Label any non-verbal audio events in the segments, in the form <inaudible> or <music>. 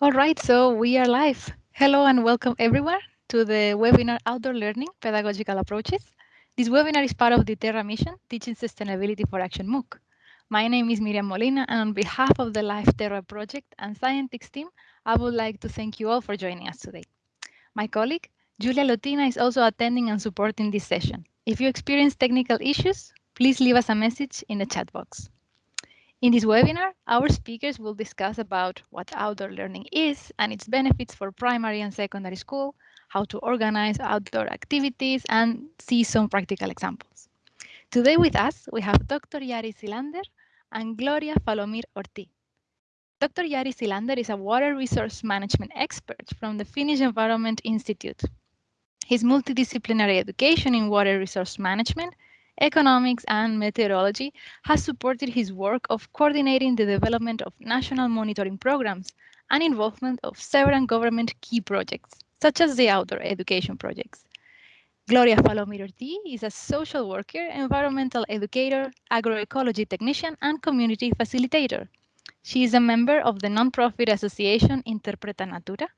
All right, so we are live. Hello and welcome everyone to the webinar Outdoor Learning Pedagogical Approaches. This webinar is part of the Terra mission, Teaching Sustainability for Action MOOC. My name is Miriam Molina, and on behalf of the Life Terra project and Scientix team, I would like to thank you all for joining us today. My colleague, Julia Lotina, is also attending and supporting this session. If you experience technical issues, please leave us a message in the chat box. In this webinar, our speakers will discuss about what outdoor learning is and its benefits for primary and secondary school, how to organize outdoor activities, and see some practical examples. Today with us, we have Dr. Jari Silander and Gloria Falomir Ortiz. Dr. Jari Silander is a water resource management expert from the Finnish Environment Institute. His multidisciplinary education in water resource management economics, and meteorology has supported his work of coordinating the development of national monitoring programs and involvement of several government key projects, such as the outdoor education projects. Gloria Falomir Ortiz is a social worker, environmental educator, agroecology technician, and community facilitator. She is a member of the nonprofit association Interpreta Natura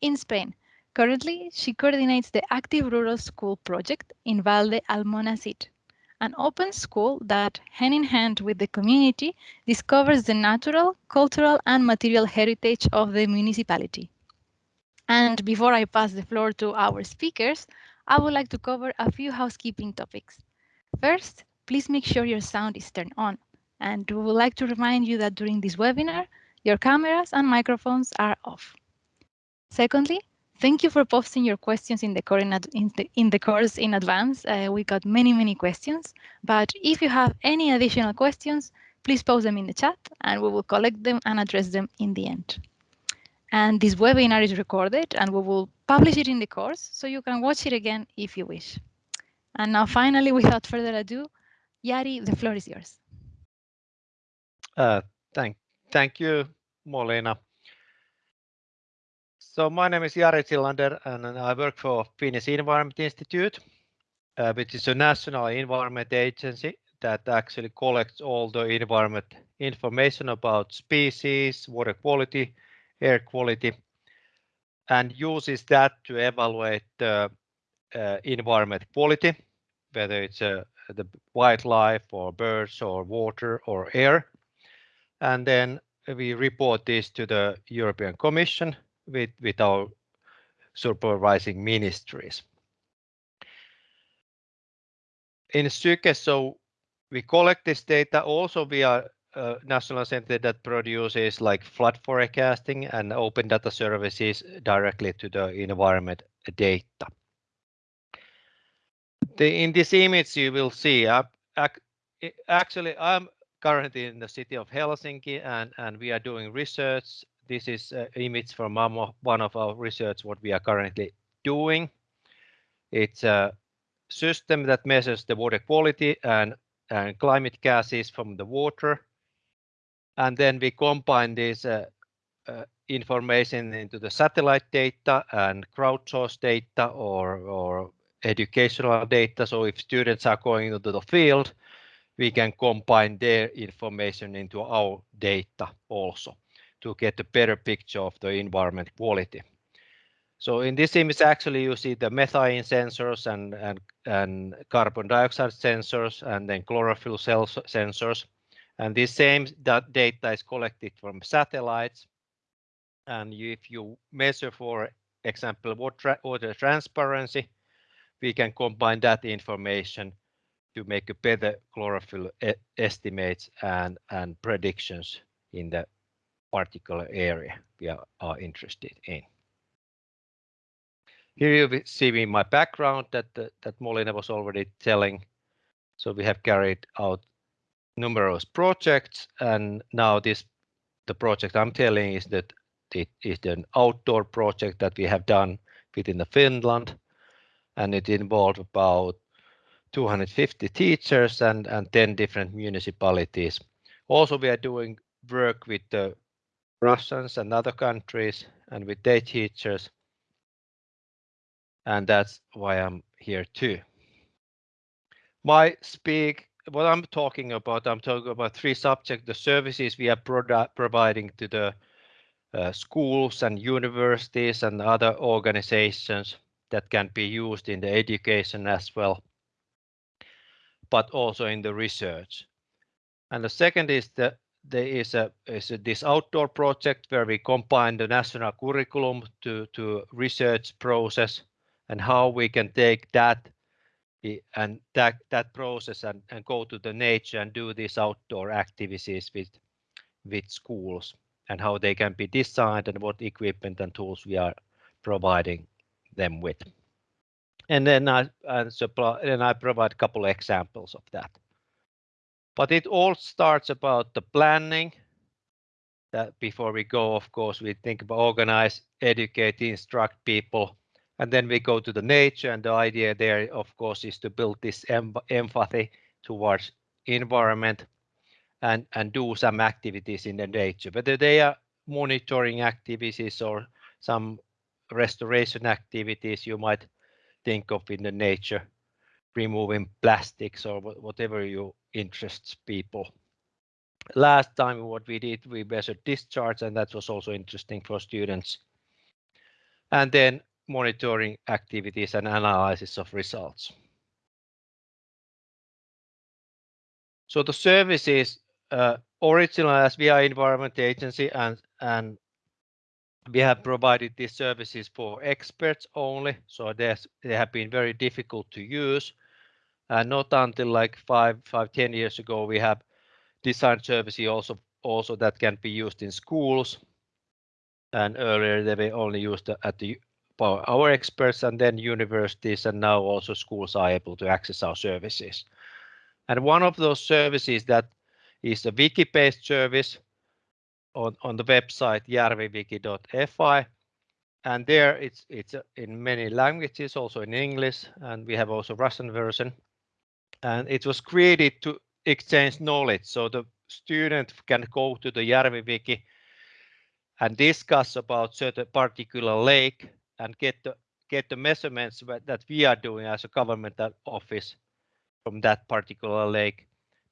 in Spain. Currently, she coordinates the Active Rural School project in Vall de Almonacid an open school that, hand in hand with the community, discovers the natural, cultural, and material heritage of the municipality. And before I pass the floor to our speakers, I would like to cover a few housekeeping topics. First, please make sure your sound is turned on. And we would like to remind you that during this webinar, your cameras and microphones are off. Secondly, Thank you for posting your questions in the, in the, in the course in advance. Uh, we got many, many questions, but if you have any additional questions, please post them in the chat and we will collect them and address them in the end. And this webinar is recorded and we will publish it in the course so you can watch it again if you wish. And now finally, without further ado, Jari, the floor is yours. Uh, thank, thank you, Molina. So my name is Jari Silander and I work for Finnish Environment Institute, uh, which is a national environment agency that actually collects all the environment information about species, water quality, air quality, and uses that to evaluate the uh, environment quality, whether it's uh, the wildlife or birds or water or air. And then we report this to the European Commission with, with our supervising ministries. In Syke, so we collect this data also via a national center that produces like flood forecasting and open data services directly to the environment data. The, in this image you will see, uh, actually I'm currently in the city of Helsinki and, and we are doing research this is an image from one of our research what we are currently doing. It's a system that measures the water quality and, and climate gases from the water. And then we combine this uh, uh, information into the satellite data and crowdsourced data or, or educational data. So if students are going into the field, we can combine their information into our data also to get a better picture of the environment quality. So in this image, actually, you see the methane sensors and, and, and carbon dioxide sensors and then chlorophyll cell sensors. And this same that data is collected from satellites. And if you measure, for example, water, water transparency, we can combine that information to make a better chlorophyll e estimates and, and predictions in the particular area we are, interested in. Here you see in my background that that Molina was already telling. So we have carried out numerous projects, and now this the project I'm telling is that it is an outdoor project that we have done within the Finland, and it involved about 250 teachers and and 10 different municipalities. Also, we are doing work with the Russians and other countries and with their teachers. And that's why I'm here too. My speak, what I'm talking about, I'm talking about three subjects, the services we are providing to the uh, schools and universities and other organizations that can be used in the education as well, but also in the research. And the second is the there is a is a, this outdoor project where we combine the national curriculum to to research process and how we can take that and that that process and, and go to the nature and do these outdoor activities with with schools and how they can be designed and what equipment and tools we are providing them with. And then I and supply and I provide a couple of examples of that. But it all starts about the planning. That before we go, of course, we think about organize, educate, instruct people, and then we go to the nature. And the idea there, of course, is to build this em empathy towards environment and and do some activities in the nature, whether they are monitoring activities or some restoration activities you might think of in the nature, removing plastics or whatever you interests people. Last time what we did, we measured discharge and that was also interesting for students. And then monitoring activities and analysis of results. So the services uh, original as are environment agency and and we have provided these services for experts only so they have been very difficult to use Uh, not until like five five ten years ago we have design services also also that can be used in schools and earlier they were only used at the by our experts and then universities and now also schools are able to access our services and one of those services that is a wiki-based service on, the website järviwiki.fi. And there it's it's uh, in many languages, also in English, and we have also Russian version. And it was created to exchange knowledge. So the student can go to the Järviwiki and discuss about certain particular lake and get the get the measurements that we are doing as a governmental office from that particular lake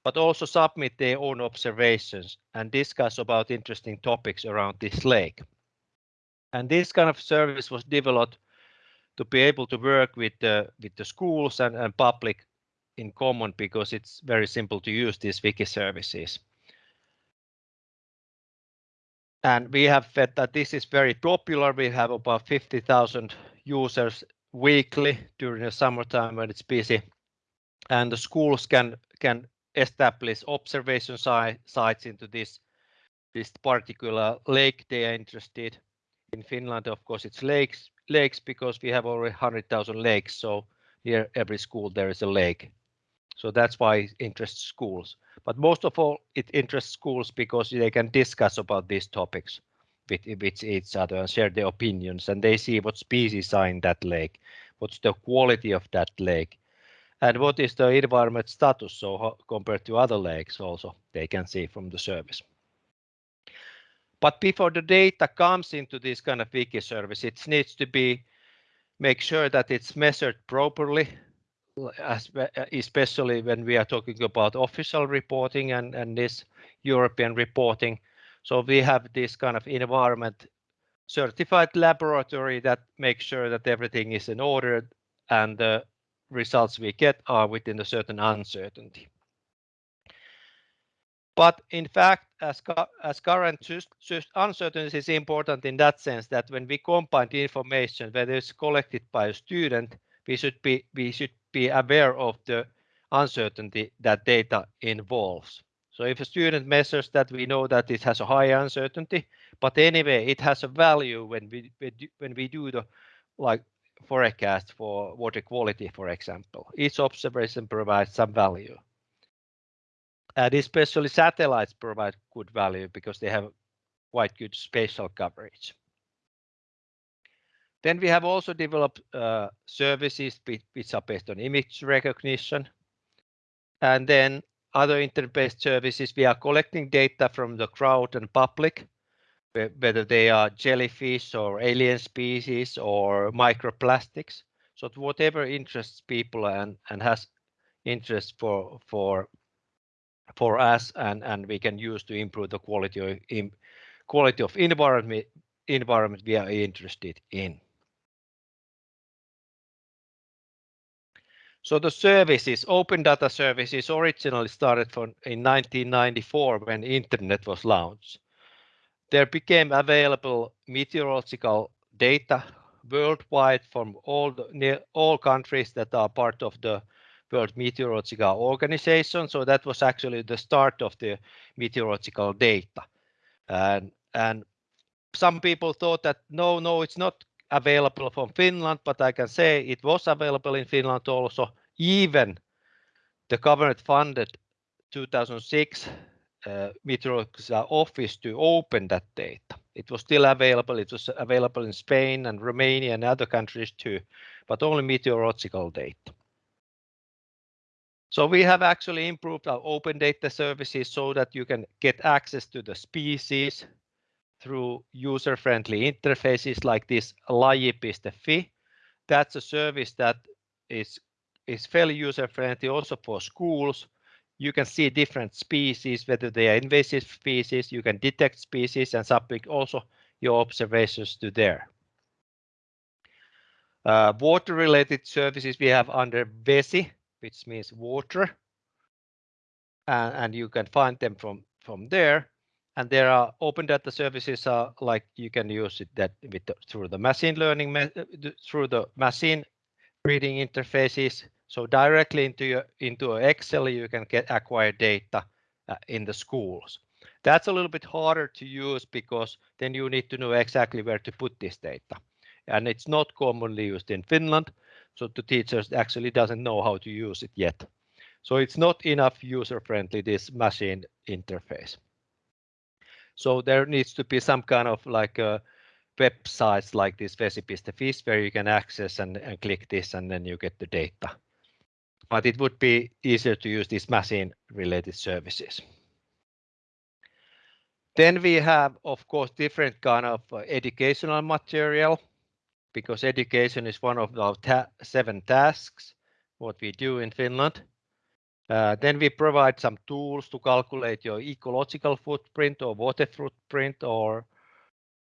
but also submit their own observations and discuss about interesting topics around this lake. And this kind of service was developed to be able to work with the with the schools and, and public in common because it's very simple to use these wiki services. And we have fed that this is very popular. We have about 50,000 users weekly during the summertime when it's busy. And the schools can can establish observation si sites into this this particular lake they are interested in Finland. Of course, it's lakes lakes because we have already 100,000 lakes. So near every school there is a lake. So that's why it interests schools. But most of all, it interests schools because they can discuss about these topics with, with each other and share their opinions and they see what species are in that lake, what's the quality of that lake, and what is the environment status so compared to other lakes also they can see from the service. But before the data comes into this kind of wiki service, it needs to be make sure that it's measured properly, Uh, especially when we are talking about official reporting and, and this European reporting. So we have this kind of environment certified laboratory that makes sure that everything is in order and the results we get are within a certain uncertainty. But in fact, as, as current uncertainty is important in that sense that when we combine the information, whether it's collected by a student, we should be we should be aware of the uncertainty that data involves. So if a student measures that, we know that it has a high uncertainty, but anyway, it has a value when we when we do the like forecast for water quality, for example. Each observation provides some value. And especially satellites provide good value because they have quite good spatial coverage. Then we have also developed uh, services which are based on image recognition. And then other internet-based services, we are collecting data from the crowd and public whether they are jellyfish or alien species or microplastics. So whatever interests people and, and has interest for for for us and, and we can use to improve the quality of quality of environment, environment we are interested in. So the services, open data services originally started from in 1994 when internet was launched. There became available meteorological data worldwide from all the, near all countries that are part of the World Meteorological Organization. So that was actually the start of the meteorological data. And, and some people thought that no, no, it's not available from Finland, but I can say it was available in Finland also. Even the government funded 2006 uh, meteorological office to open that data. It was still available. It was available in Spain and Romania and other countries too, but only meteorological data. So we have actually improved our open data services so that you can get access to the species through user-friendly interfaces like this laji.fi. That's a service that is, is fairly user-friendly also for schools. You can see different species, whether they are invasive species, you can detect species and submit also your observations to there. Uh, water-related services we have under VESI, which means water. And, and you can find them from, from there. And there are open data services are like you can use it that with the, through the machine learning through the machine reading interfaces. So directly into your into Excel you can get acquire data uh, in the schools. That's a little bit harder to use because then you need to know exactly where to put this data. And it's not commonly used in Finland. So the teachers actually doesn't know how to use it yet. So it's not enough user friendly, this machine interface. So there needs to be some kind of like a websites like this vesi.fi where you can access and, and click this and then you get the data. But it would be easier to use these machine related services. Then we have, of course, different kind of uh, educational material because education is one of our ta seven tasks, what we do in Finland. Uh, then we provide some tools to calculate your ecological footprint or water footprint or,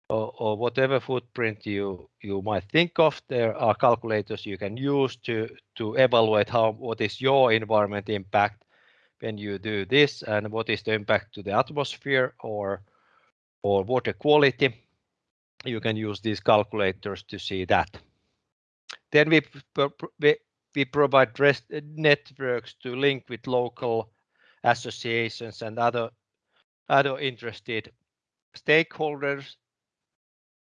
or, or whatever footprint you you might think of. There are calculators you can use to to evaluate how what is your environment impact when you do this and what is the impact to the atmosphere or or water quality you can use these calculators to see that. Then we, we, we provide uh, networks to link with local associations and other, other interested stakeholders,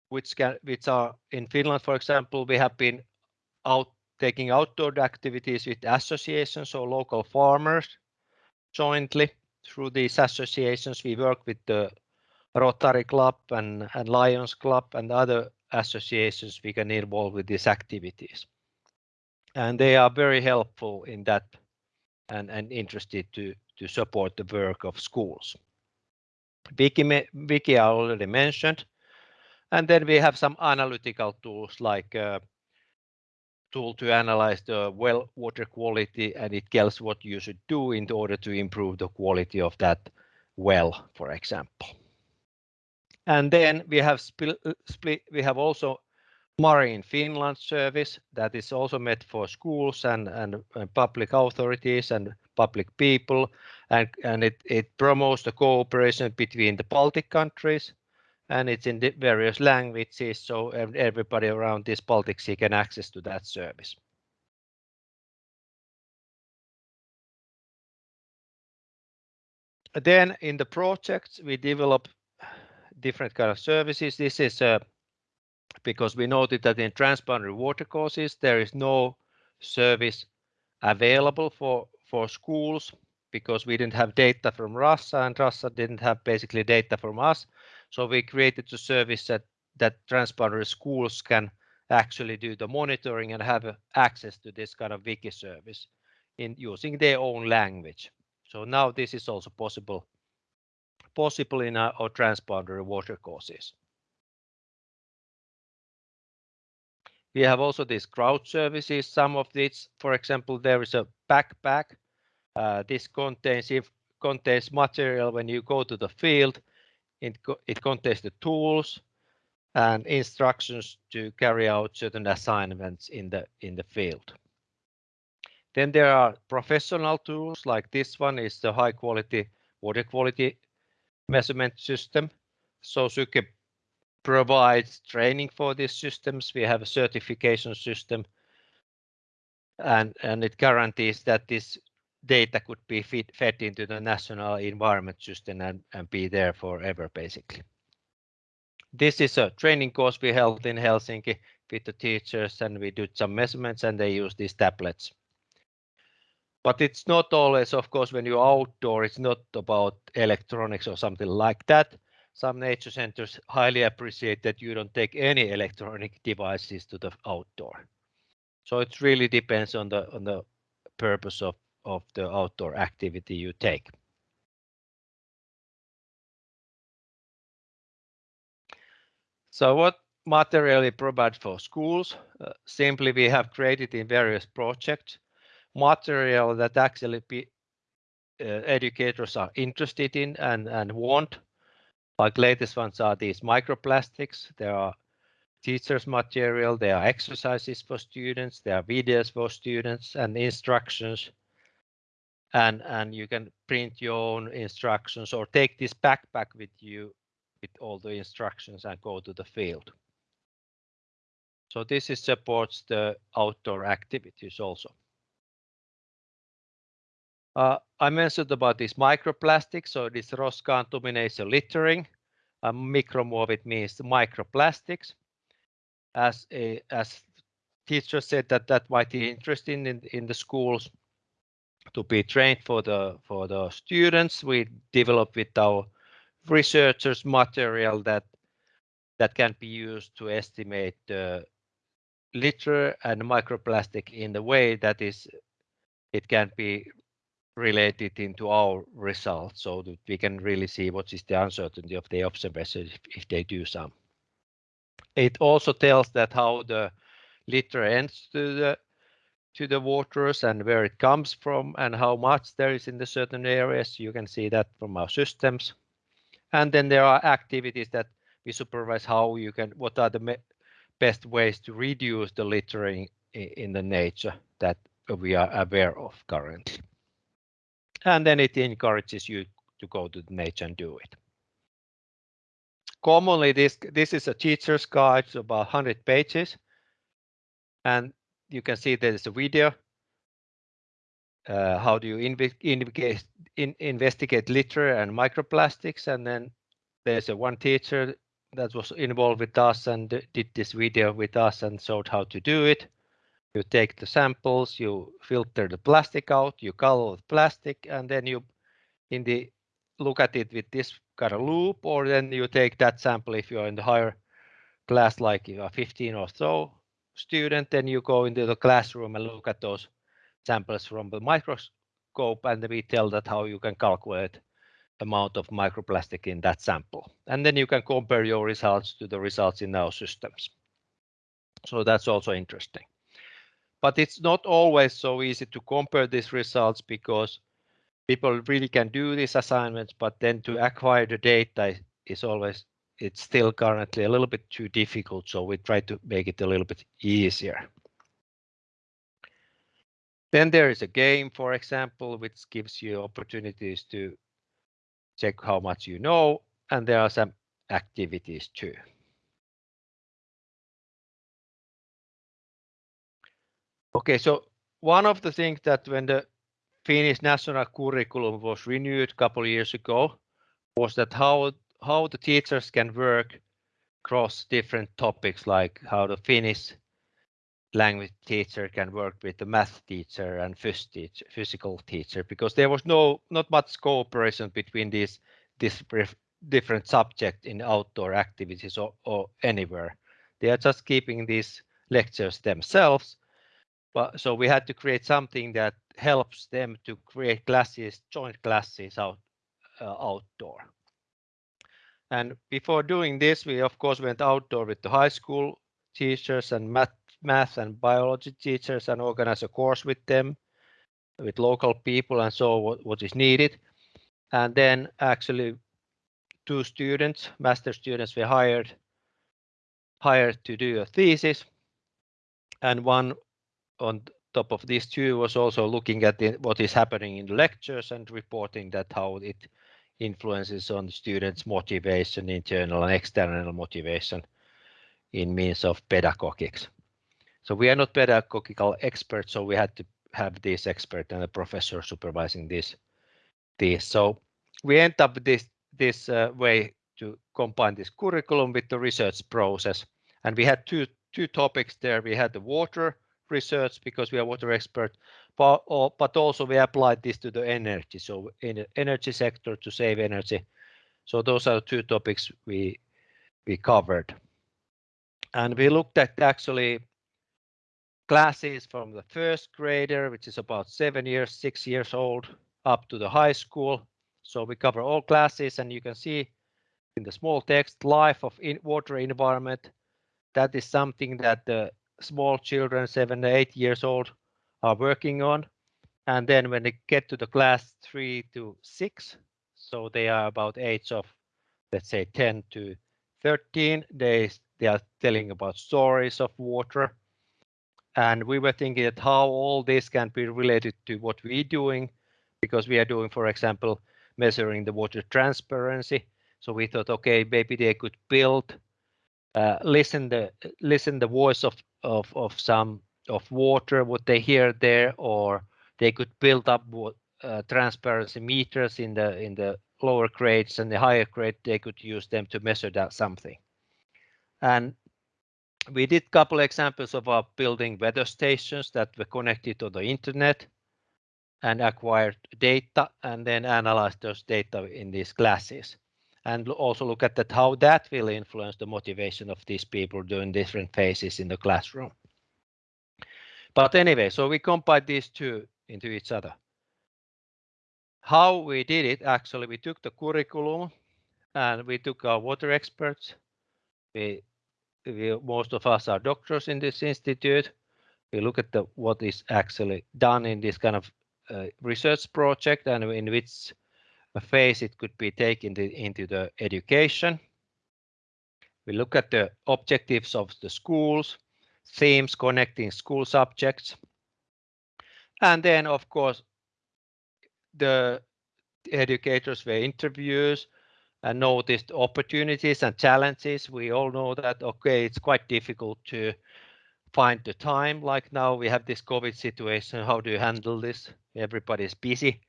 which, can, which are in Finland, for example, we have been out taking outdoor activities with associations or local farmers jointly through these associations. We work with the Rotary Club and, and Lions Club and other associations we can involve with these activities. And they are very helpful in that and, and interested to, to support the work of schools. Wiki, Wiki I already mentioned. And then we have some analytical tools like uh, tool to analyze the well water quality and it tells what you should do in order to improve the quality of that well, for example. And then we have uh, split, we have also Marine Finland service that is also meant for schools and, and, and public authorities and public people. And, and it, it promotes the cooperation between the Baltic countries and it's in the various languages. So everybody around this Baltic Sea can access to that service. Then in the projects, we develop different kind of services. This is uh, because we noted that in transboundary water courses, there is no service available for, for schools because we didn't have data from Russia and Russia didn't have basically data from us. So we created a service that, that transboundary schools can actually do the monitoring and have access to this kind of wiki service in using their own language. So now this is also possible possible in our, our transboundary water courses. We have also these crowd services. Some of these, for example, there is a backpack. Uh, this contains if contains material when you go to the field. It, it contains the tools and instructions to carry out certain assignments in the in the field. Then there are professional tools like this one is the high quality water quality measurement system. So Syke provides training for these systems. We have a certification system and, and it guarantees that this data could be feed, fed into the national environment system and, and be there forever basically. This is a training course we held in Helsinki with the teachers and we did some measurements and they use these tablets. But it's not always, of course, when you're outdoor, it's not about electronics or something like that. Some nature centers highly appreciate that you don't take any electronic devices to the outdoor. So it really depends on the on the purpose of, of the outdoor activity you take. So what material we provide for schools? Uh, simply we have created in various projects material that actually be, uh, educators are interested in and, and want. Like latest ones are these microplastics. There are teachers material, there are exercises for students, there are videos for students and instructions. And, and you can print your own instructions or take this backpack with you with all the instructions and go to the field. So this is supports the outdoor activities also. Uh, I mentioned about this microplastics, so this roskaantuminen littering. Uh, means microplastics. As a, as teacher said that that might be interesting in, in the schools to be trained for the for the students. We develop with our researchers material that that can be used to estimate the litter and microplastic in the way that is it can be related into our results so that we can really see what is the uncertainty of the observations if, if they do some. It also tells that how the litter ends to the to the waters and where it comes from and how much there is in the certain areas. You can see that from our systems. And then there are activities that we supervise how you can, what are the best ways to reduce the littering in the nature that we are aware of currently and then it encourages you to go to the nature and do it. Commonly, this this is a teacher's guide, so about 100 pages, and you can see there is a video. Uh, how do you investigate, in, investigate litter and microplastics? And then there's a one teacher that was involved with us and did this video with us and showed how to do it you take the samples, you filter the plastic out, you color the plastic, and then you in the look at it with this kind of loop, or then you take that sample if you're in the higher class, like you are 15 or so student, then you go into the classroom and look at those samples from the microscope, and we tell that how you can calculate amount of microplastic in that sample. And then you can compare your results to the results in our systems. So that's also interesting. But it's not always so easy to compare these results because people really can do these assignments, but then to acquire the data is always, it's still currently a little bit too difficult. So we try to make it a little bit easier. Then there is a game, for example, which gives you opportunities to check how much you know, and there are some activities too. Okay, so one of the things that when the Finnish national curriculum was renewed a couple of years ago was that how how the teachers can work across different topics like how the Finnish language teacher can work with the math teacher and teacher, physical teacher because there was no not much cooperation between these this different subjects in outdoor activities or, or anywhere. They are just keeping these lectures themselves but so we had to create something that helps them to create classes, joint classes out uh, outdoor. And before doing this, we of course went outdoor with the high school teachers and math, math and biology teachers and organized a course with them, with local people and so what, what is needed. And then actually two students, master students were hired hired to do a thesis. And one on top of these two was also looking at the, what is happening in lectures and reporting that how it influences on students' motivation, internal and external motivation in means of pedagogics. So we are not pedagogical experts, so we had to have this expert and a professor supervising this. this. So we end up this this uh, way to combine this curriculum with the research process. And we had two two topics there. We had the water research because we are water expert, but, uh, but also we applied this to the energy. So in the energy sector to save energy. So those are two topics we we covered. And we looked at actually classes from the first grader, which is about seven years, six years old, up to the high school. So we cover all classes and you can see in the small text, life of in water environment. That is something that the small children, seven to eight years old, are working on. And then when they get to the class three to six, so they are about age of, let's say 10 to 13, they, they are telling about stories of water. And we were thinking that how all this can be related to what we're doing, because we are doing, for example, measuring the water transparency. So we thought, okay, maybe they could build, uh, listen the listen the voice of of of some of water, what they hear there, or they could build up uh, transparency meters in the in the lower grades and the higher grade they could use them to measure that something. And we did couple examples of our building weather stations that were connected to the internet and acquired data and then analyze those data in these classes and also look at that how that will influence the motivation of these people during different phases in the classroom. But anyway, so we combined these two into each other. How we did it, actually, we took the curriculum and we took our water experts. We, we most of us are doctors in this institute. We look at the what is actually done in this kind of uh, research project and in which phase it could be taken to, into the education. We look at the objectives of the schools, themes connecting school subjects. And then, of course, the educators were interviews and noticed opportunities and challenges. We all know that, okay, it's quite difficult to find the time. Like now we have this COVID situation. How do you handle this? Everybody's busy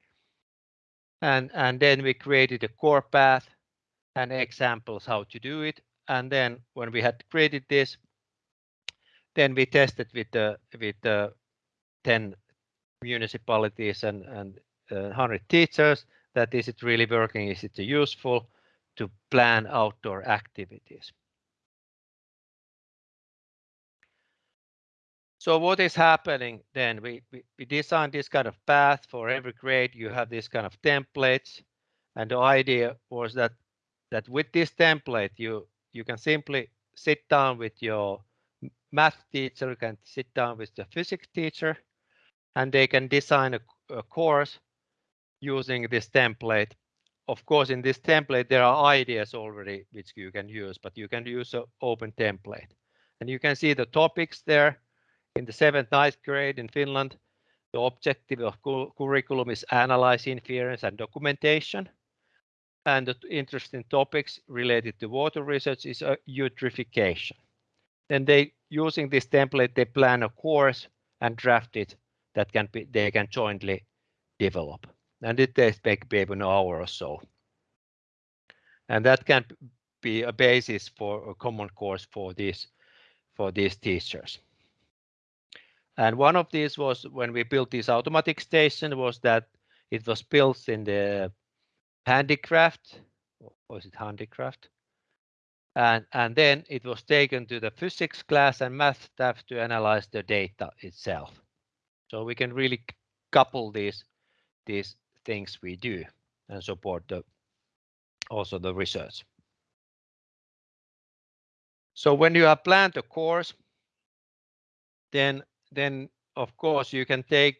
and and then we created a core path and examples how to do it. And then when we had created this then we tested with the with the 10 municipalities and and uh, 100 teachers that is it really working is it useful to plan outdoor activities So what is happening then? We, we, we designed this kind of path for every grade. You have this kind of templates. And the idea was that that with this template, you you can simply sit down with your math teacher, you can sit down with the physics teacher, and they can design a, a course using this template. Of course, in this template, there are ideas already which you can use, but you can use an open template. And you can see the topics there in the seventh, ninth grade in Finland, the objective of curriculum is analyze inference and documentation. And the interesting topics related to water research is uh, eutrophication. Then they, using this template, they plan a course and draft it that can be they can jointly develop. And it takes maybe an hour or so. And that can be a basis for a common course for these for these teachers. And one of these was when we built this automatic station was that it was built in the handicraft, was it handicraft? And, and then it was taken to the physics class and math staff to analyze the data itself. So we can really couple these, these things we do and support the, also the research. So when you have planned a course, then then of course you can take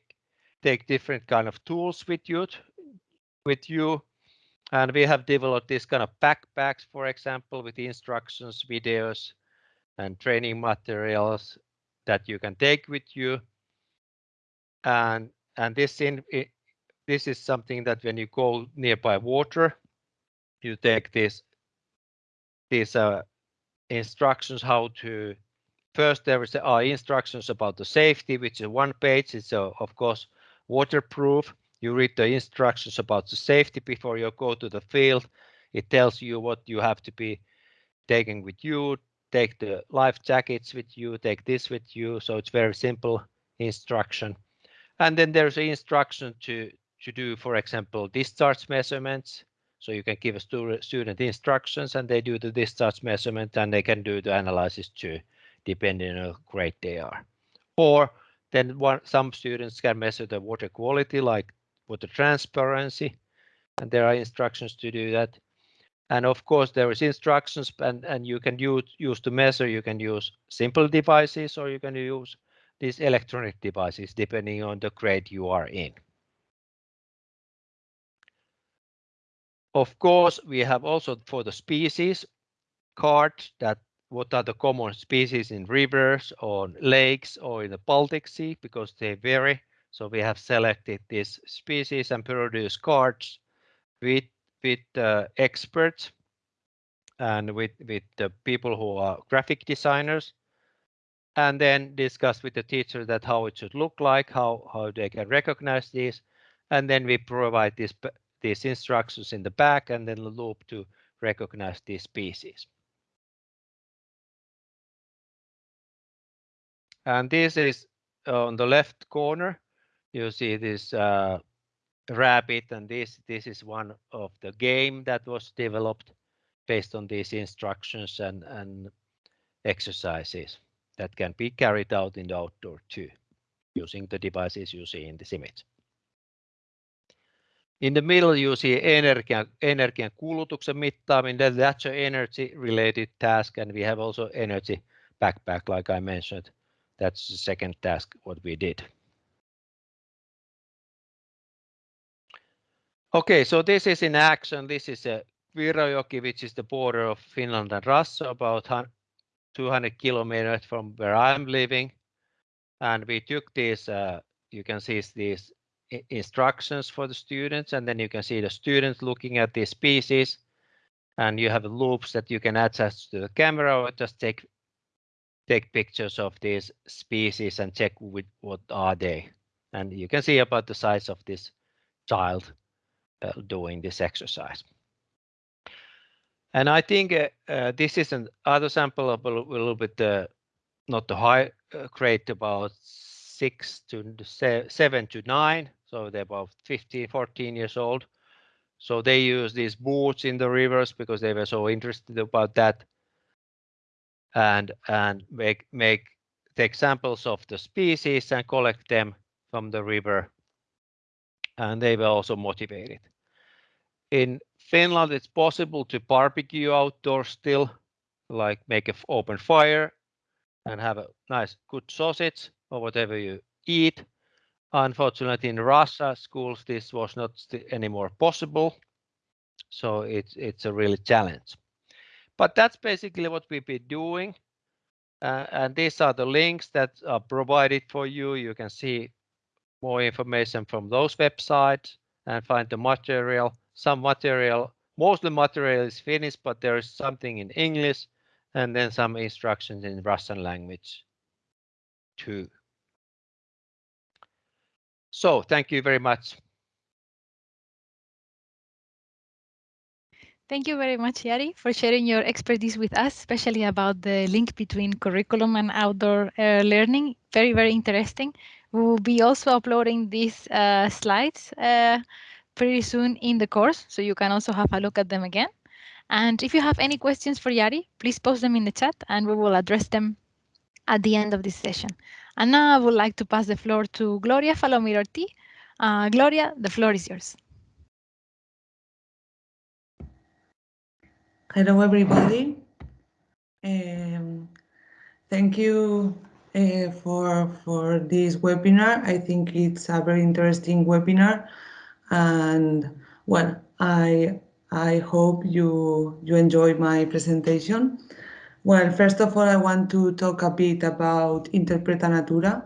take different kind of tools with you with you And we have developed this kind of backpacks, for example, with instructions, videos, and training materials that you can take with you. And and this in this is something that when you go nearby water, you take this these uh, instructions how to first there is are instructions about the safety which is one page. It's uh, of course waterproof. You read the instructions about the safety before you go to the field. It tells you what you have to be taking with you. Take the life jackets with you. Take this with you. So it's very simple instruction. And then there's an instruction to to do for example discharge measurements. So you can give a student instructions and they do the discharge measurement and they can do the analysis too, depending on how great they are. Or then one, some students can measure the water quality like water transparency and there are instructions to do that. And of course there is instructions and, and you can use, use to measure, you can use simple devices or you can use these electronic devices depending on the grade you are in. Of course, we have also for the species card that what are the common species in rivers or lakes or in the Baltic Sea because they vary. So we have selected these species and produced cards with with uh, experts and with with the people who are graphic designers and then discuss with the teacher that how it should look like, how how they can recognize these, and then we provide this these instructions in the back and then the loop to recognize these species. And this is on the left corner. You see this uh, rabbit, and this this is one of the game that was developed based on these instructions and and exercises that can be carried out in the outdoor too, using the devices you see in this image. In the middle, you see energian, energian kulutuksen mittaaminen. That's an energy-related task, and we have also energy backpack, like I mentioned. That's the second task what we did. Okay, so this is in action. This is a Virojoki, which is the border of Finland and Russia, about 200 kilometers from where I'm living. And we took this, uh, you can see these instructions for the students and then you can see the students looking at these pieces. and you have loops that you can attach to the camera or just take take pictures of these species and check with what are they and you can see about the size of this child uh, doing this exercise and I think uh, uh, this is another sample of a, little bit uh, not the high uh, grade about six to seven to nine so they're about 15, 14 years old. So they use these boats in the rivers because they were so interested about that. And and make make take samples of the species and collect them from the river. And they were also motivated. In Finland, it's possible to barbecue outdoors still, like make an open fire and have a nice good sausage or whatever you eat Unfortunately, in Russia schools, this was not anymore possible. So it's it's a real challenge. But that's basically what we've been doing. Uh, and these are the links that are provided for you. You can see more information from those websites and find the material. Some material, most of the material is Finnish, but there is something in English and then some instructions in Russian language too. So thank you very much. Thank you very much, Jari, for sharing your expertise with us, especially about the link between curriculum and outdoor uh, learning. Very, very interesting. We will be also uploading these uh, slides uh, pretty soon in the course, so you can also have a look at them again. And if you have any questions for Jari, please post them in the chat and we will address them at the end of this session. And now I would like to pass the floor to Gloria Falomir Uh, Gloria, the floor is yours. Hello, everybody. Um, thank you uh, for, for this webinar. I think it's a very interesting webinar. And well, I I hope you, you enjoy my presentation. Well, first of all, I want to talk a bit about Interpreta Natura.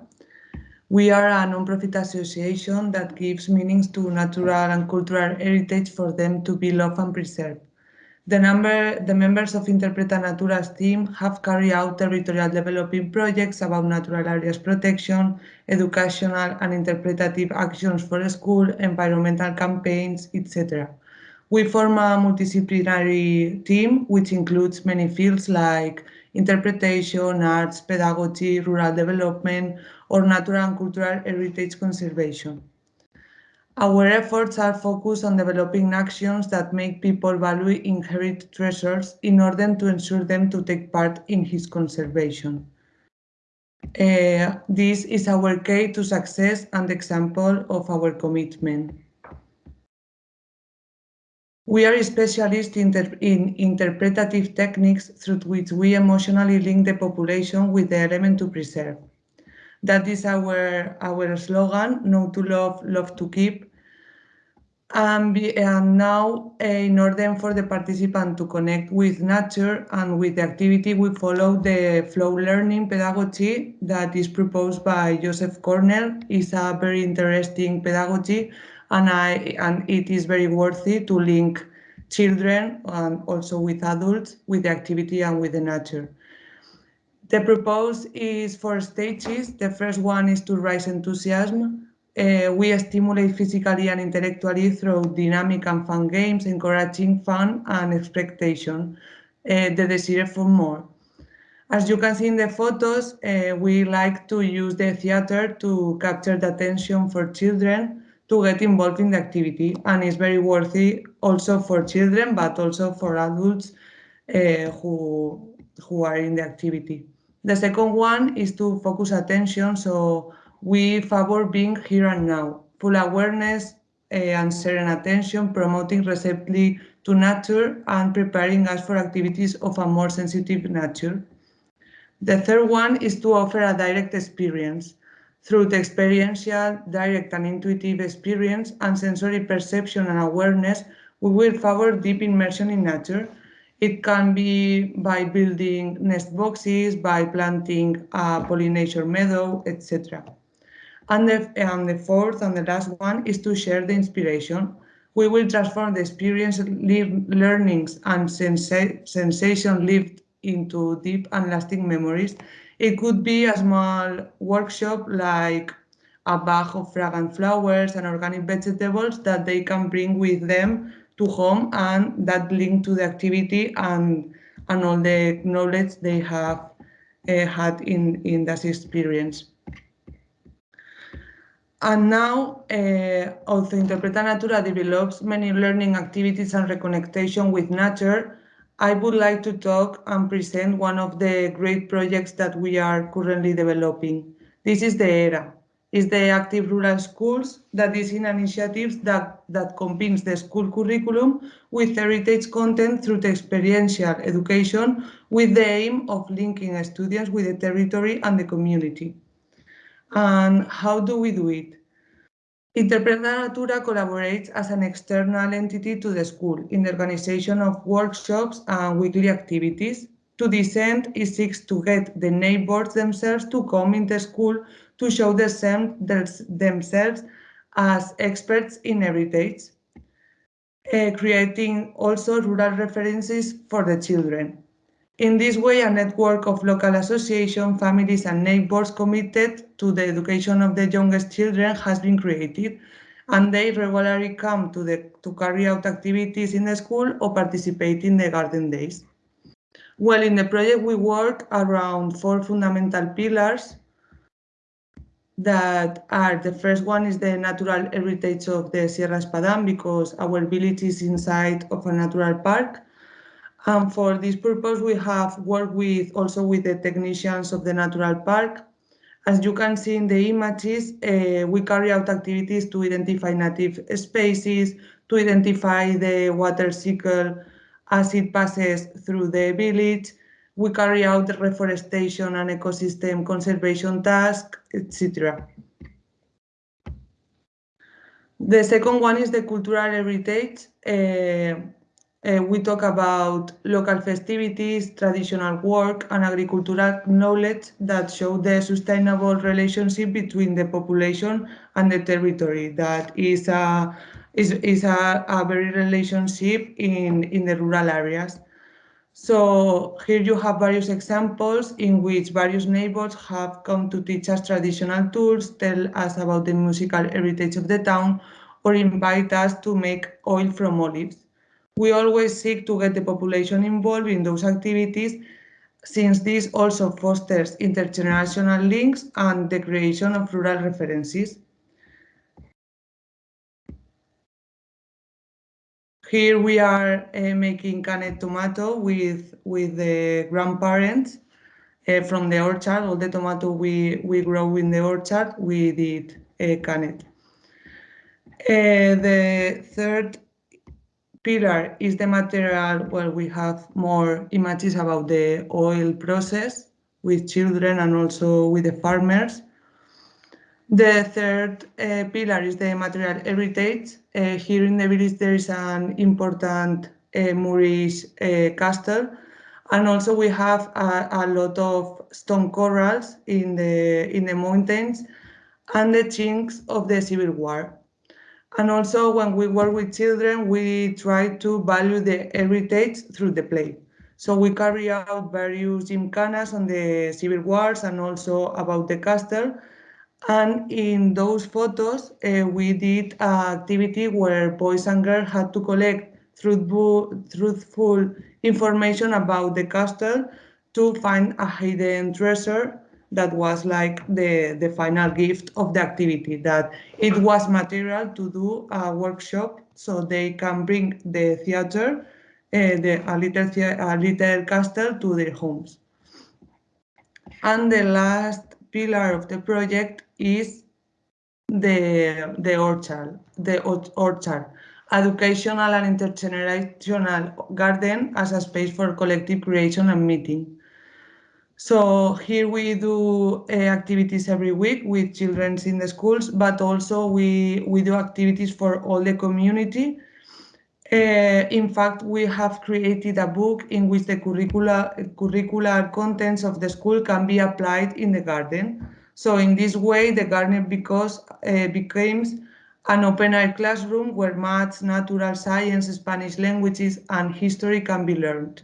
We are a non-profit association that gives meanings to natural and cultural heritage for them to be loved and preserved. The, number, the members of Interpreta Natura's team have carried out territorial developing projects about natural areas protection, educational and interpretative actions for school, environmental campaigns, etc. We form a multidisciplinary team which includes many fields like interpretation, arts, pedagogy, rural development, or natural and cultural heritage conservation. Our efforts are focused on developing actions that make people value inherent treasures in order to ensure them to take part in his conservation. Uh, this is our key to success and example of our commitment. We are specialists in, interpretative techniques through which we emotionally link the population with the element to preserve. That is our, our slogan, know to love, love to keep. And, be, and now, uh, in order for the participant to connect with nature and with the activity, we follow the flow learning pedagogy that is proposed by Joseph Cornell. It's a very interesting pedagogy and, I, and it is very worthy to link children and also with adults with the activity and with the nature. The proposed is four stages. The first one is to raise enthusiasm. Uh, we stimulate physically and intellectually through dynamic and fun games, encouraging fun and expectation, uh, the desire for more. As you can see in the photos, uh, we like to use the theater to capture the attention for children to get involved in the activity and it's very worthy also for children but also for adults uh, who, who are in the activity. The second one is to focus attention, so we favor being here and now, full awareness uh, and sharing attention, promoting receptively to nature and preparing us for activities of a more sensitive nature. The third one is to offer a direct experience. Through the experiential, direct and intuitive experience and sensory perception and awareness, we will favor deep immersion in nature it can be by building nest boxes, by planting a pollinator meadow, etc. And the, and the fourth and the last one is to share the inspiration. We will transform the experience, learnings, and sensa sensation lived into deep and lasting memories. It could be a small workshop like a bag of fragrant flowers and organic vegetables that they can bring with them to home and that link to the activity and and all the knowledge they have uh, had in in that experience. And now, uh, also Interpreta Natura develops many learning activities and reconnection with nature. I would like to talk and present one of the great projects that we are currently developing. This is the ERA, is the Active Rural Schools that is an initiative that, that combines the school curriculum with heritage content through the experiential education with the aim of linking students with the territory and the community. And how do we do it? Interpreta Natura collaborates as an external entity to the school in the organization of workshops and weekly activities. To this end, it seeks to get the neighbors themselves to come in the school to show themselves as experts in heritage, uh, creating also rural references for the children. In this way, a network of local associations, families and neighbors committed to the education of the youngest children has been created, and they regularly come to, the, to carry out activities in the school or participate in the garden days. Well, in the project, we work around four fundamental pillars that are the first one is the natural heritage of the Sierra Espadán because our village is inside of a natural park. And for this purpose, we have worked with also with the technicians of the natural park. As you can see in the images, uh, we carry out activities to identify native species, to identify the water cycle as it passes through the village, we carry out reforestation and ecosystem conservation tasks, etc. The second one is the cultural heritage. Uh, uh, we talk about local festivities, traditional work, and agricultural knowledge that show the sustainable relationship between the population and the territory. That is a is, is a, a very relationship in, in the rural areas. So here you have various examples in which various neighbors have come to teach us traditional tools, tell us about the musical heritage of the town, or invite us to make oil from olives. We always seek to get the population involved in those activities since this also fosters intergenerational links and the creation of rural references. Here we are uh, making canned tomato with, with the grandparents uh, from the orchard. All the tomato we, we grow in the orchard, we did uh, canned. Uh, the third pillar is the material where we have more images about the oil process with children and also with the farmers. The third uh, pillar is the material heritage. Uh, here in the village there is an important uh, Moorish uh, castle and also we have a, a, lot of stone corals in the, in the mountains and the chinks of the Civil War. And also when we work with children, we try to value the heritage through the play. So we carry out various gymkhanas on the Civil Wars and also about the castle and in those photos, uh, we did an activity where boys and girls had to collect truthful, truthful information about the castle to find a hidden treasure that was like the, the final gift of the activity, that it was material to do a workshop so they can bring the theater, uh, the, a, little a little castle to their homes. And the last pillar of the project is the, the orchard, the orchard, educational and intergenerational garden as a space for collective creation and meeting. So here we do uh, activities every week with children in the schools, but also we, we do activities for all the community uh, in fact, we have created a book in which the curricula, curricular contents of the school can be applied in the garden. So in this way, the garden because, uh, becomes an open-air classroom where maths, natural science, Spanish languages, and history can be learned.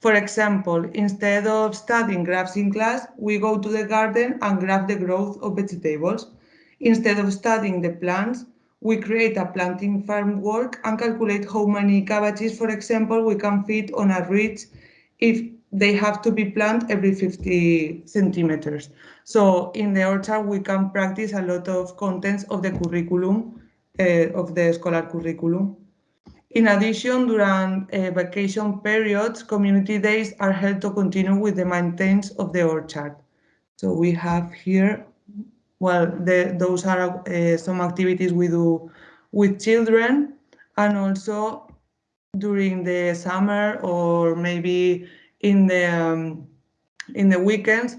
For example, instead of studying graphs in class, we go to the garden and graph the growth of vegetables. Instead of studying the plants, we create a planting framework and calculate how many cabbages, for example, we can fit on a ridge if they have to be planted every 50 centimeters. So in the orchard, we can practice a lot of contents of the curriculum, uh, of the scholar curriculum. In addition, during uh, vacation periods, community days are held to continue with the maintenance of the orchard. So we have here well, the, those are uh, some activities we do with children and also during the summer or maybe in the um, in the weekends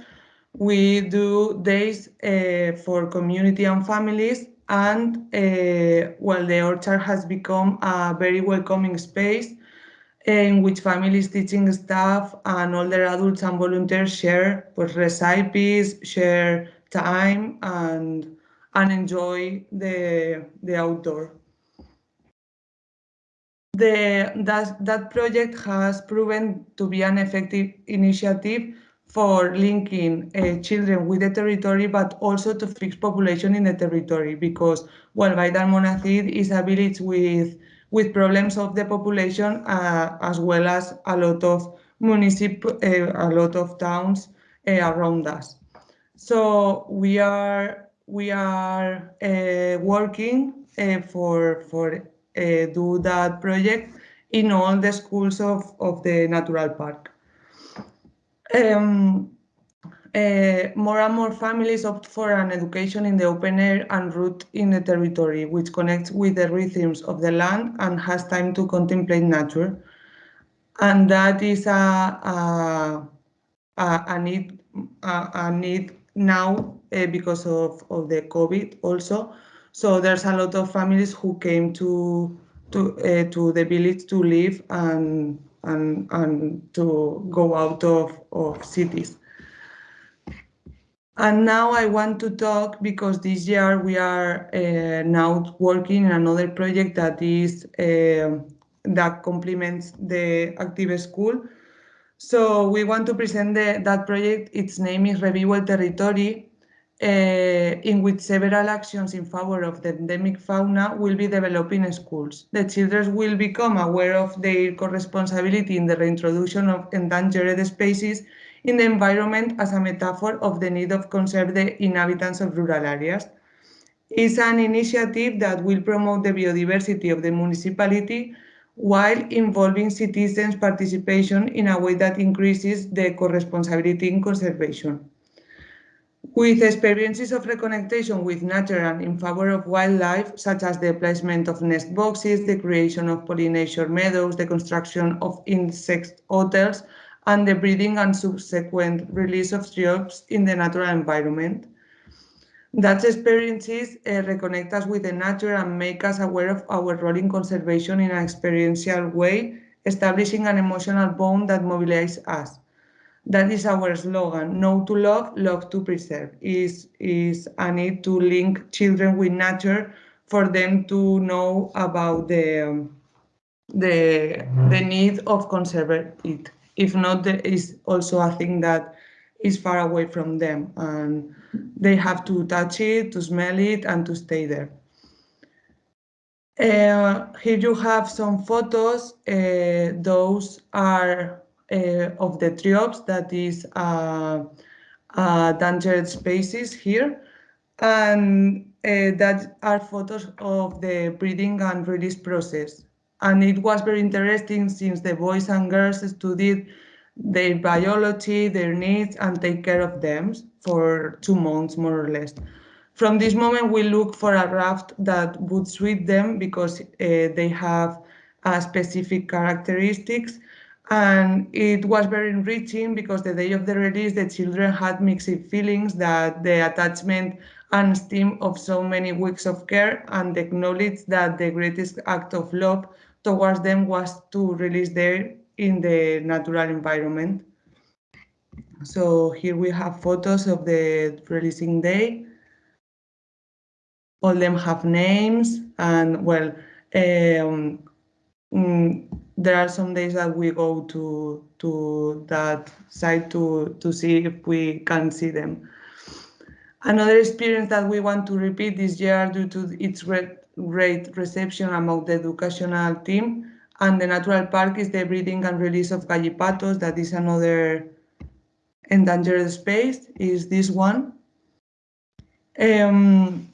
we do days uh, for community and families and uh, well the orchard has become a very welcoming space in which families, teaching staff, and older adults and volunteers share pues, recipes, share time and and enjoy the the outdoor. The, that, that project has proven to be an effective initiative for linking uh, children with the territory, but also to fix population in the territory because, well, Vall d'Almonacid is a village with, with problems of the population uh, as well as a lot of municip, uh, a lot of towns uh, around us. So we are we are uh, working uh, for for uh, do that project in all the schools of, of the natural park. Um, uh, more and more families opt for an education in the open air and root in the territory, which connects with the rhythms of the land and has time to contemplate nature. And that is a, a, a, a need, a, a need now uh, because of, of the COVID also. So there's a lot of families who came to to uh, to the village to live and and and to go out of, of cities. And now I want to talk because this year we are uh, now working in another project that is uh, that complements the active school. So we want to present the, that project. Its name is Revivo el Territory, uh, in which several actions in favor of the endemic fauna will be developed in schools. The children will become aware of their co-responsibility in the reintroduction of endangered species in the environment as a metaphor of the need of conserve the inhabitants of rural areas. It's an initiative that will promote the biodiversity of the municipality while involving citizens' participation in a way that increases the co-responsibility in conservation. With experiences of reconnectation with nature and in favor of wildlife, such as the placement of nest boxes, the creation of pollination meadows, the construction of insect hotels, and the breeding and subsequent release of triops in the natural environment. That experiences uh, reconnect us with the nature and make us aware of our role in conservation in an experiential way, establishing an emotional bond that mobilizes us. That is our slogan, know to love, love to preserve, is, is a need to link children with nature for them to know about the, um, the, the need of conserving it. If not, there is also a thing that is far away from them and they have to touch it, to smell it and to stay there. Uh, here you have some photos. Uh, those are uh, of the triops, that is uh, uh, endangered species here. And uh, that are photos of the breeding and release process. And it was very interesting since the boys and girls studied their biology, their needs, and take care of them for two months, more or less. From this moment, we look for a raft that would suit them because uh, they have uh, specific characteristics. And it was very enriching because the day of the release, the children had mixed feelings that the attachment and esteem of so many weeks of care and acknowledge that the greatest act of love towards them was to release their in the natural environment. So here we have photos of the releasing day. All them have names and well, um, mm, there are some days that we go to to that site to to see if we can see them. Another experience that we want to repeat this year due to its great, great reception among the educational team and the natural park is the breeding and release of gallipatos. That is another endangered space, is this one. Um,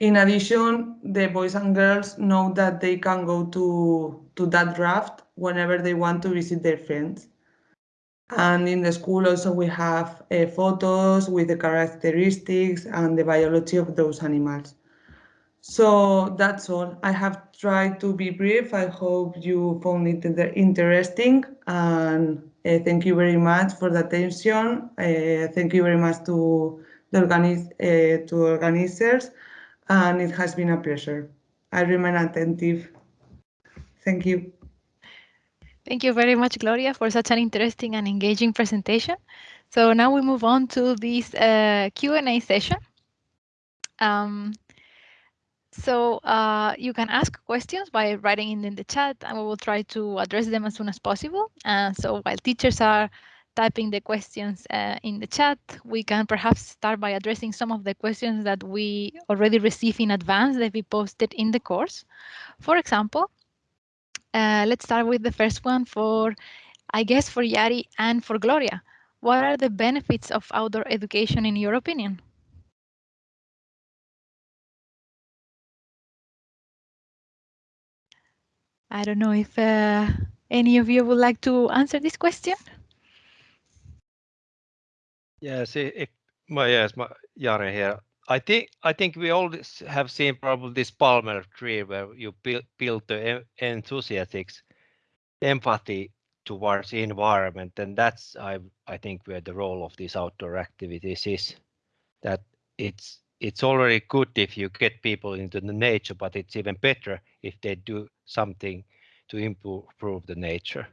in addition, the boys and girls know that they can go to, to that raft whenever they want to visit their friends. And in the school also we have uh, photos with the characteristics and the biology of those animals. So that's all. I have tried to be brief. I hope you found it interesting and uh, thank you very much for the attention. Uh, thank you very much to the organiz uh, to organizers and it has been a pleasure. I remain attentive. Thank you. Thank you very much, Gloria, for such an interesting and engaging presentation. So now we move on to this uh, Q&A session. Um, so uh, you can ask questions by writing in, in the chat and we will try to address them as soon as possible. And so while teachers are typing the questions uh, in the chat, we can perhaps start by addressing some of the questions that we already received in advance that we posted in the course. For example, uh, let's start with the first one for, I guess, for Jari and for Gloria. What are the benefits of outdoor education in your opinion? I don't know if uh, any of you would like to answer this question. Yes, well, yes, my, Jari here. I think I think we all have seen probably this Palmer tree where you build, build the enthusiastics empathy towards the environment, and that's I I think where the role of these outdoor activities is that it's it's already good if you get people into the nature, but it's even better if they do something to improve the nature.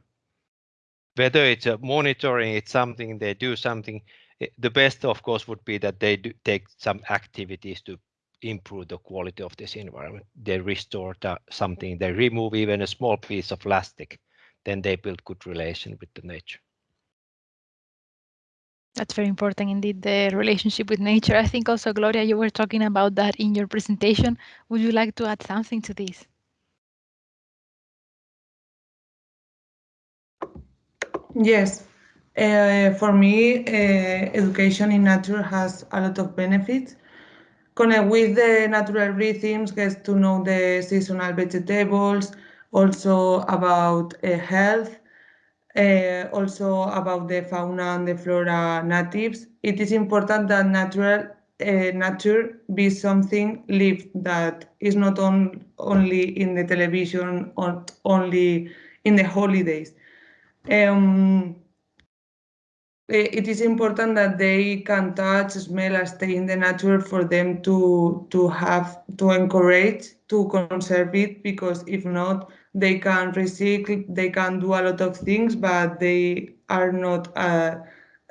Whether it's a monitoring, it's something they do something. Eh, the best, of course, would be that they do take some activities to improve the quality of this environment. They restore the, something, they remove even a small piece of plastic, then they build good relation with the nature. That's very important indeed, the relationship with nature. I think also, Gloria, you were talking about that in your presentation. Would you like to add something to this? Yes, uh, for me, uh, education in nature has a lot of benefits. Connect with the natural rhythms, get to know the seasonal vegetables, also about uh, health, uh, also about the fauna and the flora natives. It is important that natural uh, nature be something lived that is not on, only in the television or only in the holidays. Um, it is important that they can touch, smell, and stay in the nature for them to to have to encourage to conserve it because if not, they can recycle, they can do a lot of things, but they are not uh,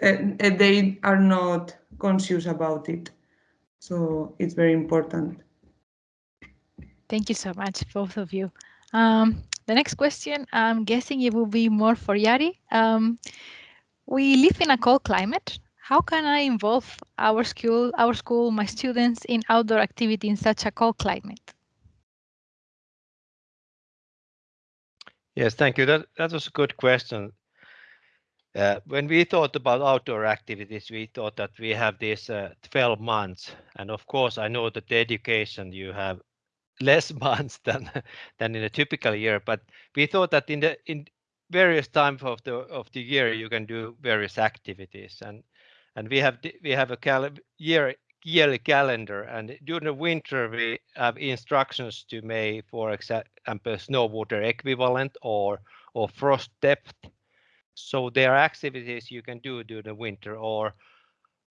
uh, they are not conscious about it. So it's very important. Thank you so much, both of you. Um, the next question, I'm guessing it will be more for Jari. Um, we live in a cold climate. How can I involve our school, our school, my students in outdoor activity in such a cold climate? Yes, thank you. That was a good question. Uh, when we thought about outdoor activities, we thought that we have these uh, 12 months, and of course, I know that the education you have less <laughs> months than than in a typical year. But we thought that in the in various times of the of the year you can do various activities, and and we have we have a year yearly calendar and during the winter we have instructions to make for example snow water equivalent or or frost depth. So there are activities you can do during the winter or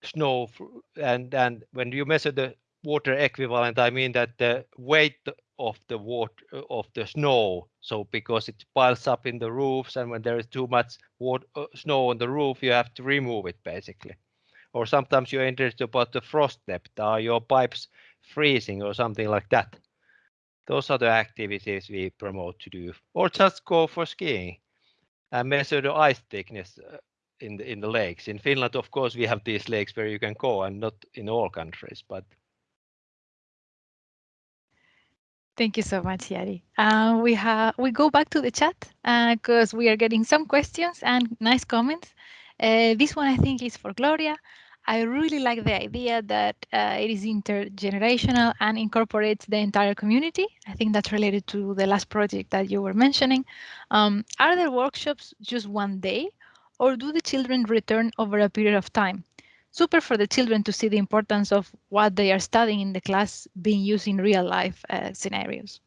snow and and when you measure the water equivalent i mean that the weight of the water of the snow. So because it piles up in the roofs and when there is too much water, uh, snow on the roof you have to remove it basically or sometimes you're interested about the frost depth. Are your pipes freezing or something like that? Those are the activities we promote to do, or just go for skiing and measure the ice thickness uh, in the in the lakes. In Finland, of course, we have these lakes where you can go, and not in all countries, but. Thank you so much, Jari. Uh, we have we go back to the chat because uh, we are getting some questions and nice comments. Uh, this one I think is for Gloria. I really like the idea that uh, it is intergenerational and incorporates the entire community. I think that's related to the last project that you were mentioning. Um, are there workshops just one day or do the children return over a period of time? Super for the children to see the importance of what they are studying in the class being used in real life uh, scenarios.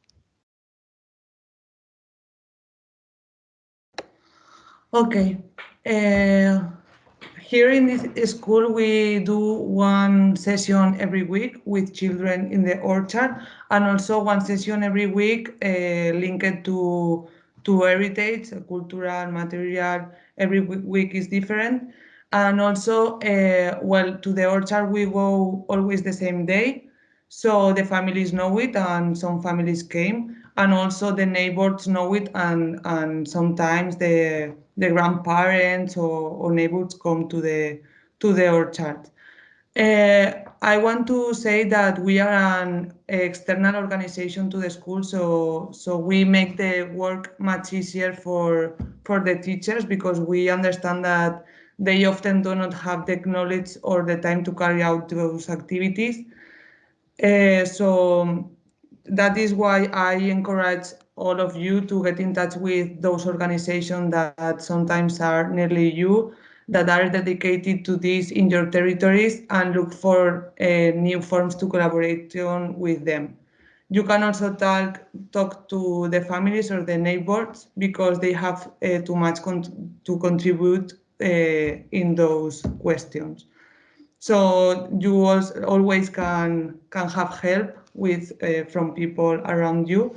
Okay. Uh, here in this school, we do one session every week with children in the orchard, and also one session every week uh, linked to to heritage, cultural, material. Every week is different, and also, uh, well, to the orchard we go always the same day, so the families know it, and some families came, and also the neighbors know it, and and sometimes the the grandparents or, or neighbors come to the to the orchard. Uh, I want to say that we are an external organization to the school, so so we make the work much easier for for the teachers because we understand that they often do not have the knowledge or the time to carry out those activities. Uh, so that is why I encourage all of you to get in touch with those organizations that sometimes are nearly you that are dedicated to this in your territories and look for uh, new forms to collaboration with them. You can also talk talk to the families or the neighbors because they have uh, too much con to contribute uh, in those questions. So you always can can have help with uh, from people around you,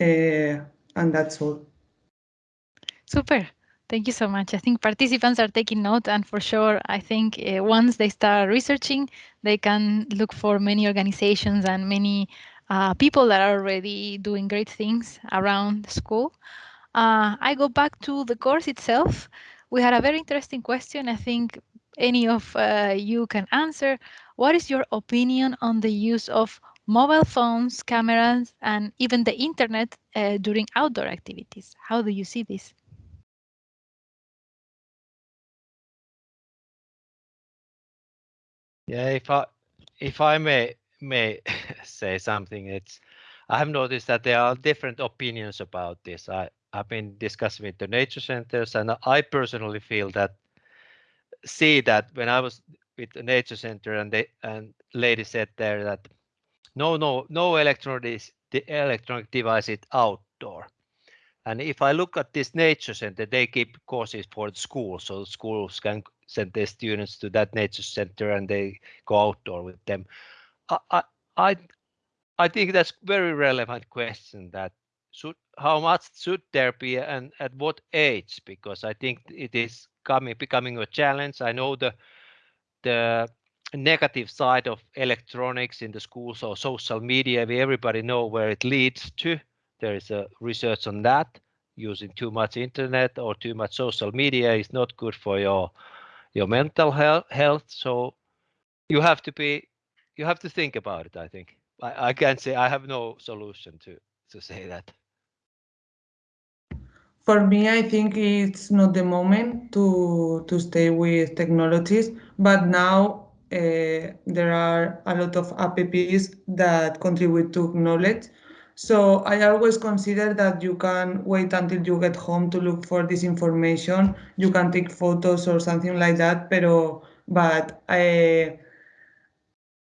uh, and that's all. Super. Thank you so much. I think participants are taking note, and for sure, I think uh, once they start researching, they can look for many organizations and many uh, people that are already doing great things around school. Uh, I go back to the course itself. We had a very interesting question. I think any of uh, you can answer. What is your opinion on the use of mobile phones, cameras, and even the internet uh, during outdoor activities? How do you see this? Yeah, if I if I may may <laughs> say something, it's I have noticed that there are different opinions about this. I I've been discussing with the nature centers, and I personally feel that see that when I was with the nature center and they and lady said there that no no no electronic the electronic devices outdoor. And if I look at this nature center, they keep courses for the school, so the schools can send their students to that nature center and they go outdoor with them. I I I think that's very relevant question that should how much should there be and at what age because I think it is coming becoming a challenge. I know the the negative side of electronics in the schools or social media. We everybody know where it leads to. There is a research on that. Using too much internet or too much social media is not good for your your mental health. So you have to be, you have to think about it. I think I, I can't say I have no solution to to say that. For me, I think it's not the moment to to stay with technologies, but now uh, there are a lot of apps that contribute to knowledge. So I always consider that you can wait until you get home to look for this information. You can take photos or something like that, pero, but I,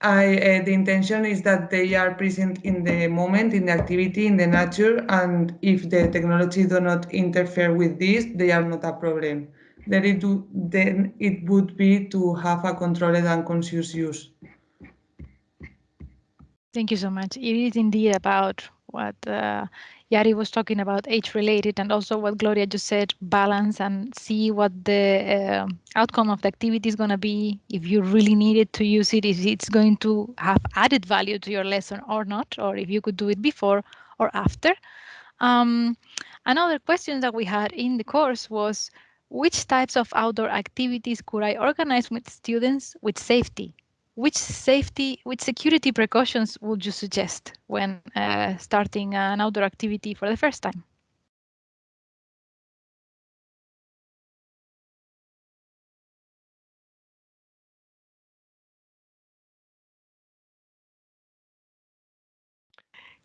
I, uh, the intention is that they are present in the moment, in the activity, in the nature, and if the technology do not interfere with this, they are not a problem. Then it, do, then it would be to have a controlled and conscious use. Thank you so much. It is indeed about what uh, Jari was talking about, age-related, and also what Gloria just said, balance and see what the uh, outcome of the activity is going to be. If you really needed to use it, if it's going to have added value to your lesson or not, or if you could do it before or after. Um, another question that we had in the course was, which types of outdoor activities could I organize with students with safety? which safety, which security precautions would you suggest when uh, starting an outdoor activity for the first time?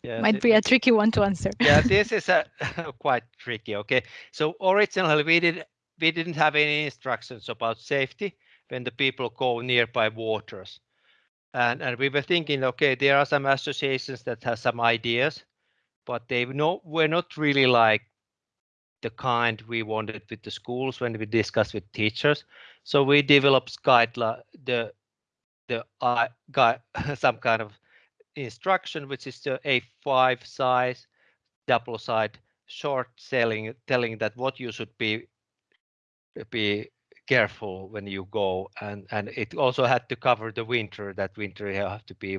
Yeah, Might be a tricky one to answer. yeah, <laughs> this is a <laughs> quite tricky. Okay, so originally we did we didn't have any instructions about safety when the people go nearby waters. And and we were thinking okay there are some associations that have some ideas but they no were not really like the kind we wanted with the schools when we discussed with teachers. So we developed guideline the the uh, guide <laughs> some kind of instruction which is the a5 size double side short selling telling that what you should be be careful when you go and and it also had to cover the winter that winter you have to be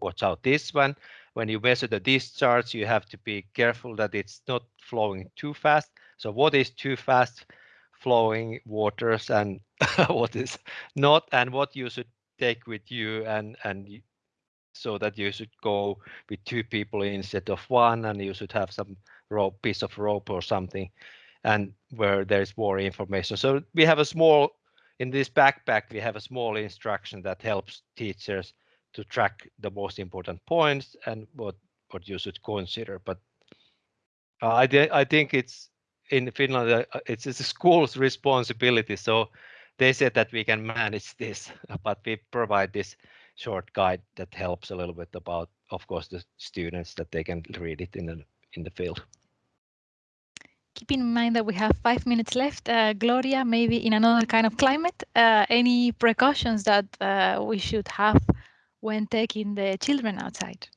watch out this one. When you measure the discharge you have to be careful that it's not flowing too fast. So what is too fast flowing waters and <laughs> what is not and what you should take with you and and so that you should go with two people instead of one and you should have some rope piece of rope or something and where there's more information. So we have a small, in this backpack, we have a small instruction that helps teachers to track the most important points and what, what you should consider. But uh, I, I think it's in Finland, uh, it's, it's a school's responsibility. So they said that we can manage this, <laughs> but we provide this short guide that helps a little bit about, of course, the students that they can read it in the in the field. Keeping in mind that we have five minutes left, uh, Gloria, maybe in another kind of climate, uh, any precautions that uh, we should have when taking the children outside?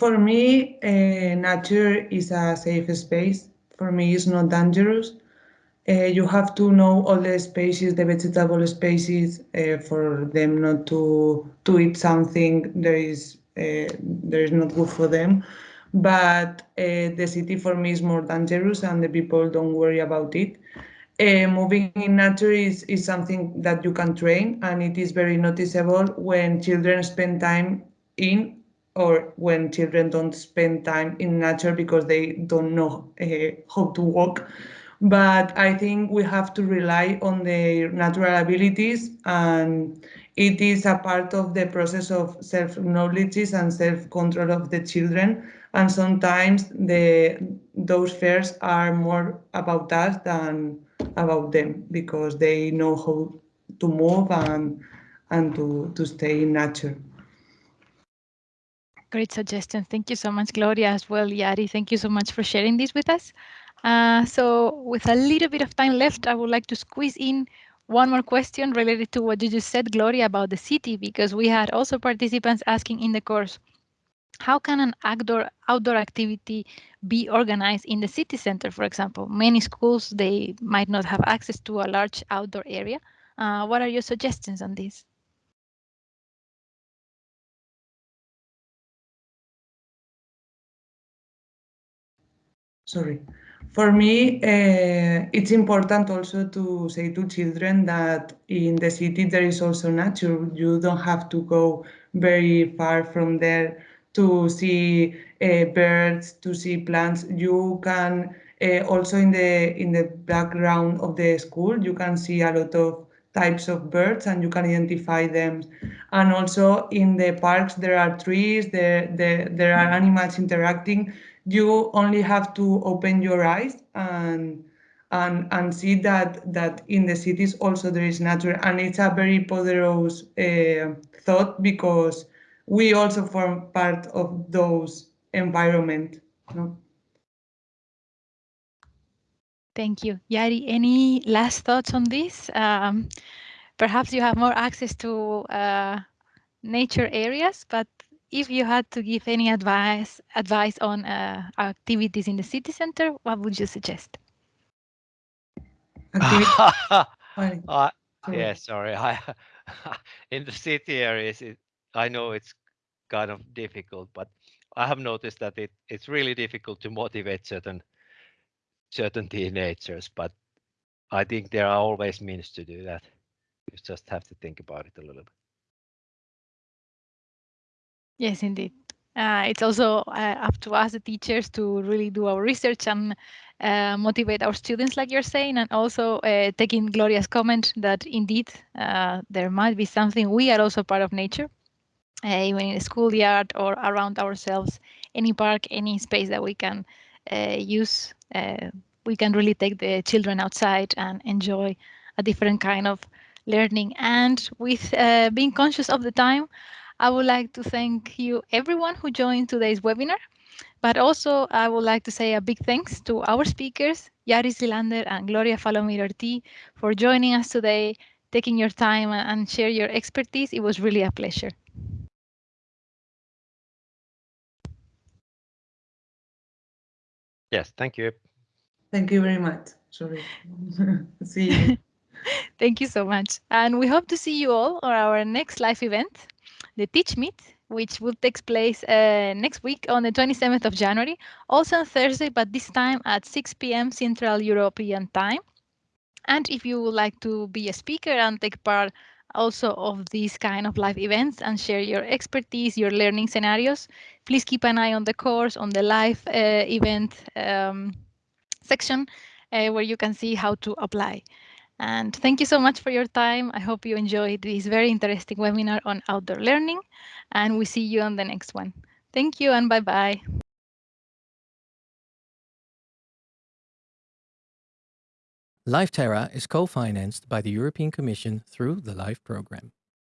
For me, uh, nature is a safe space. For me, it's not dangerous. Uh, you have to know all the species, the vegetable species, uh, for them not to to eat something there is there is not good for them but uh, the city for me is more dangerous and the people don't worry about it. Uh, moving in nature is, is something that you can train and it is very noticeable when children spend time in or when children don't spend time in nature because they don't know uh, how to walk. But I think we have to rely on their natural abilities and it is a part of the process of self-knowledge and self-control of the children and sometimes the those fears are more about us than about them because they know how to move and and to, to stay in nature. Great suggestion. Thank you so much, Gloria, as well, Jari. Thank you so much for sharing this with us. Uh, so with a little bit of time left, I would like to squeeze in one more question related to what you just said, Gloria, about the city, because we had also participants asking in the course, how can an outdoor outdoor activity be organized in the city center, for example? Many schools, they might not have access to a large outdoor area. Uh, what are your suggestions on this? Sorry. For me, uh, it's important also to say to children that in the city there is also nature. You don't have to go very far from there to see uh, birds, to see plants. You can uh, also in the in the background of the school, you can see a lot of types of birds and you can identify them. And also in the parks, there are trees, there, there, there are animals interacting. You only have to open your eyes and and and see that that in the cities also there is nature and it's a very poderous uh, thought because we also form part of those environment. No? Thank you. Jari, any last thoughts on this? Um, perhaps you have more access to uh, nature areas, but if you had to give any advice advice on uh, activities in the city center, what would you suggest? <laughs> uh, yeah, sorry. <laughs> I, <laughs> in the city areas, it, I know it's kind of difficult, but I have noticed that it, it's really difficult to motivate certain certain teenagers, but I think there are always means to do that. You just have to think about it a little bit. Yes, indeed. Uh, it's also uh, up to us, the teachers, to really do our research and uh, motivate our students, like you're saying, and also uh, taking Gloria's comment that indeed uh, there might be something. We are also part of nature, even in a schoolyard or around ourselves, any park, any space that we can uh, use. Uh, we can really take the children outside and enjoy a different kind of learning. And with being conscious of the time, I would like to thank you everyone who joined today's webinar. But also, I would like to say a big thanks to our speakers, Jari Silander and Gloria Falomir Ortiz, for joining us today, taking your time and share your expertise. It was really a pleasure. Yes, thank you. Thank you very much. Sorry. <laughs> see you. <laughs> Thank you so much. And we hope to see you all on our next live event, the Teach Meet, which will take place uh, next week on the 27th of January, also on Thursday, but this time at 6 p.m. Central European Time. And if you would like to be a speaker and take part also of these kind of live events and share your expertise, your learning scenarios, please keep an eye on the course, on the live uh, event um, section uh, where you can see how to apply. And thank you so much for your time. I hope you enjoyed this very interesting webinar on outdoor learning and we see you on the next one. Thank you and bye-bye. LIFE Terra is co-financed by the European Commission through the LIFE program.